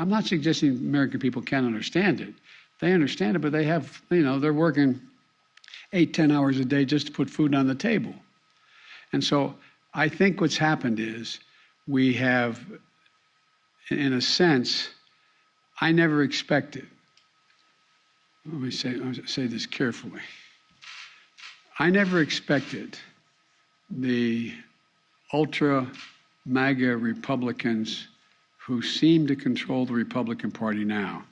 I'm not suggesting American people can't understand it. They understand it, but they have, you know, they're working eight, ten hours a day just to put food on the table. And so I think what's happened is we have, in a sense, I never expected. Let me say, let me say this carefully. I never expected the ultra MAGA Republicans who seem to control the Republican Party now